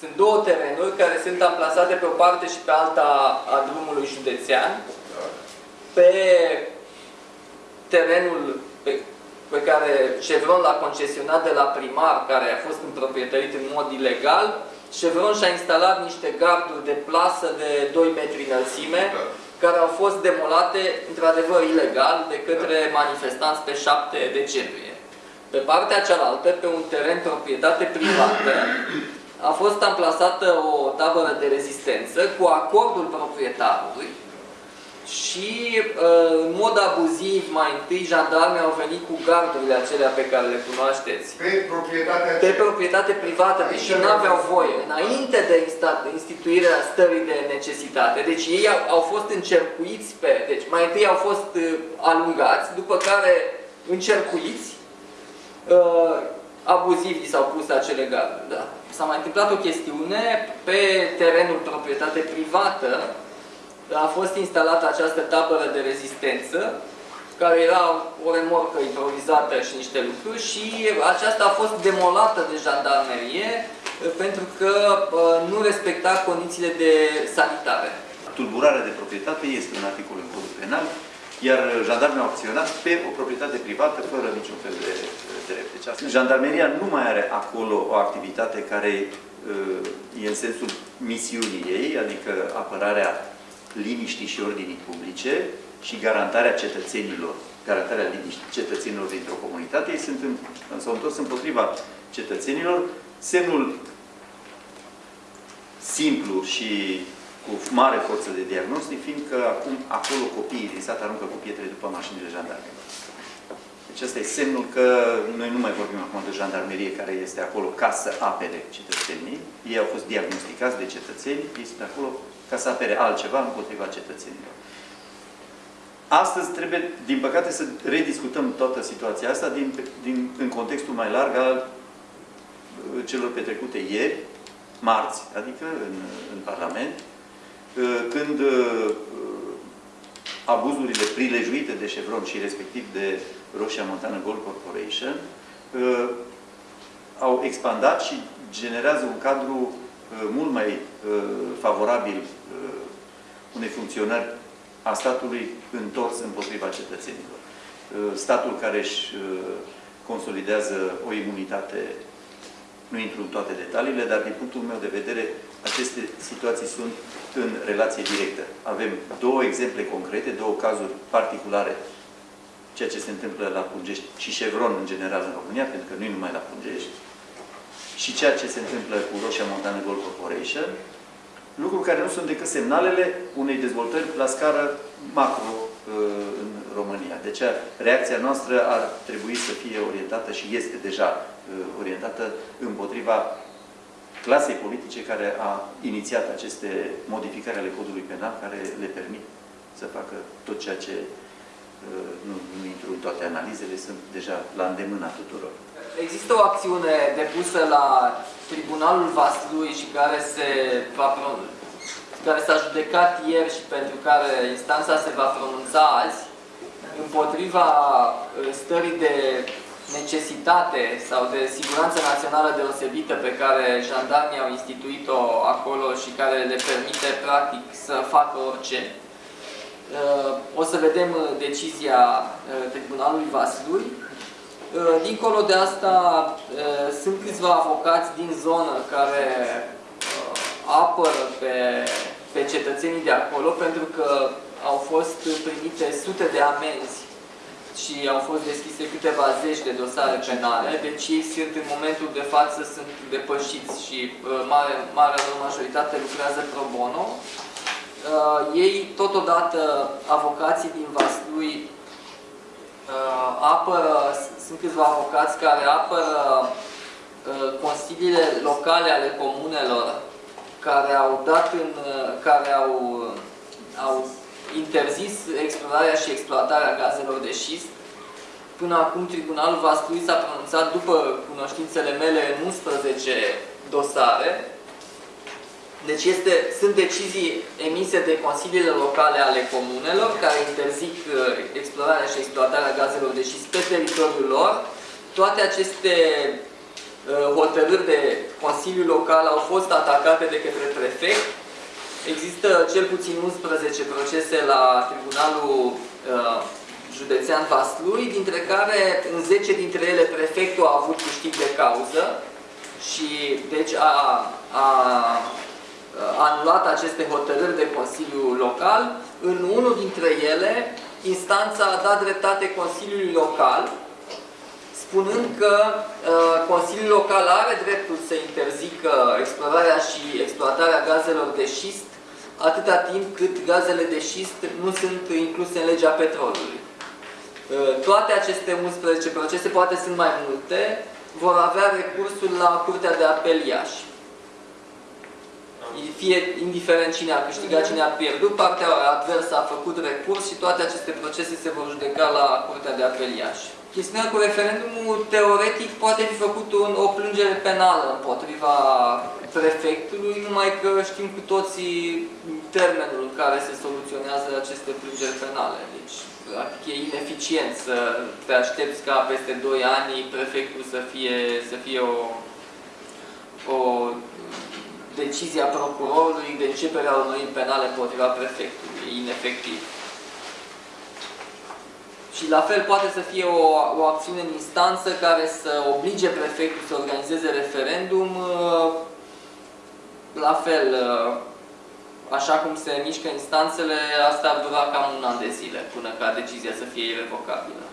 Sunt două terenuri care sunt amplasate pe o parte și pe alta a drumului județean. Pe terenul pe, pe care Chevron l-a concesionat de la primar, care a fost împroprietărit în mod ilegal, Chevron și-a instalat niște garduri de plasă de 2 metri înălțime, care au fost demolate, într-adevăr, ilegal de către manifestanți pe 7 decembrie. Pe partea cealaltă, pe un teren proprietate privată, a fost amplasată o tabără de rezistență cu acordul proprietarului și uh, în mod abuziv mai întâi jandarmii au venit cu gardurile acelea pe care le cunoașteți. Pe proprietatea Pe proprietate privată, deși nu aveau voie, înainte de instituirea stării de necesitate. Deci ei au, au fost încercuiți pe... Deci mai întâi au fost uh, alungați, după care încercuiți, uh, abuziv li s-au pus acele garduri. Da. S-a mai întâmplat o chestiune pe terenul proprietate privată, a fost instalată această tabără de rezistență, care era o remorcă improvizată și niște lucruri și aceasta a fost demolată de jandarmerie pentru că nu respecta condițiile de sanitare. Tulburarea de proprietate este un articol în codul penal, iar jandarmii au acționat pe o proprietate privată fără niciun fel de drept. Deci, jandarmeria nu mai are acolo o activitate care e în sensul misiunii ei, adică apărarea liniștii și ordinii publice și garantarea cetățenilor, garantarea liniștii cetățenilor dintr-o comunitate, ei sunt în, s-au întors împotriva cetățenilor. Semnul simplu și cu mare forță de diagnostic, fiindcă acum acolo copiii din sat aruncă cu pietre după mașinile jandarme. Deci asta e semnul că noi nu mai vorbim acum de jandarmerie care este acolo ca să apere cetățenii. Ei au fost diagnosticați de cetățeni, ei sunt acolo ca să apere altceva împotriva cetățenilor. Astăzi trebuie, din păcate, să rediscutăm toată situația asta din, din, în contextul mai larg al uh, celor petrecute ieri, marți, adică în, în Parlament, uh, când uh, abuzurile prilejuite de Chevron și respectiv de Roșia Montană Gold Corporation au expandat și generează un cadru mult mai favorabil unei funcționări a statului întors împotriva cetățenilor. Uh, statul care își uh, consolidează o imunitate, nu intru în toate detaliile, dar din punctul meu de vedere, aceste situații sunt în relație directă. Avem două exemple concrete, două cazuri particulare, ceea ce se întâmplă la Pungești și Chevron în general în România, pentru că nu e numai la Pungești, și ceea ce se întâmplă cu Roșia Montană Gold Corporation, lucruri care nu sunt decât semnalele unei dezvoltări la scară macro uh, în România. Deci reacția noastră ar trebui să fie orientată și este deja uh, orientată împotriva clasei politice care a inițiat aceste modificări ale codului penal care le permit să facă tot ceea ce uh, nu, nu intru în toate analizele, sunt deja la îndemâna tuturor. Există o acțiune depusă la Tribunalul Vaslui și care se va care s-a judecat ieri și pentru care instanța se va pronunța azi împotriva uh, stării de necesitate sau de siguranță națională deosebită pe care jandarmii au instituit-o acolo și care le permite practic să facă orice. Uh, o să vedem uh, decizia Tribunalului Vaslui. Dincolo de asta, sunt câțiva avocați din zonă care apără pe, pe cetățenii de acolo pentru că au fost primite sute de amenzi și au fost deschise câteva zeci de dosare penale, deci ei sunt în momentul de față sunt depășiți și uh, mare, marea lor majoritate lucrează pro bono. Uh, ei, totodată, avocații din Vaslui uh, apără, sunt câțiva avocați care apără uh, consiliile locale ale comunelor care au dat în, care au, au interzis explorarea și exploatarea gazelor de șist. Până acum Tribunalul Vaslui s-a pronunțat după cunoștințele mele în 11 dosare. Deci este, sunt decizii emise de consiliile locale ale comunelor care interzic uh, explorarea și exploatarea gazelor de șist pe teritoriul lor. Toate aceste hotărâri de Consiliu Local au fost atacate de către prefect. Există cel puțin 11 procese la Tribunalul uh, Județean Vaslui, dintre care în 10 dintre ele prefectul a avut câștig de cauză și deci a, a, a anulat aceste hotărâri de Consiliu Local. În unul dintre ele, instanța a dat dreptate Consiliului Local spunând că uh, Consiliul Local are dreptul să interzică explorarea și exploatarea gazelor de șist atâta timp cât gazele de șist nu sunt incluse în legea petrolului. Uh, toate aceste 11 procese, poate sunt mai multe, vor avea recursul la Curtea de Apel Iași. Fie indiferent cine a câștigat, cine a pierdut, partea adversă a făcut recurs și toate aceste procese se vor judeca la Curtea de Apel Iași. Chestiunea cu referendumul, teoretic, poate fi făcut un, o plângere penală împotriva prefectului, numai că știm cu toții termenul în care se soluționează aceste plângeri penale. Deci, practic, e ineficient să te aștepți ca peste 2 ani prefectul să fie, să fie o, o decizie a procurorului de începere a unui penale împotriva prefectului. E inefectiv. Și la fel poate să fie o, o acțiune în instanță care să oblige prefectul să organizeze referendum. La fel, așa cum se mișcă instanțele, asta ar dura cam un an de zile până ca decizia să fie irrevocabilă.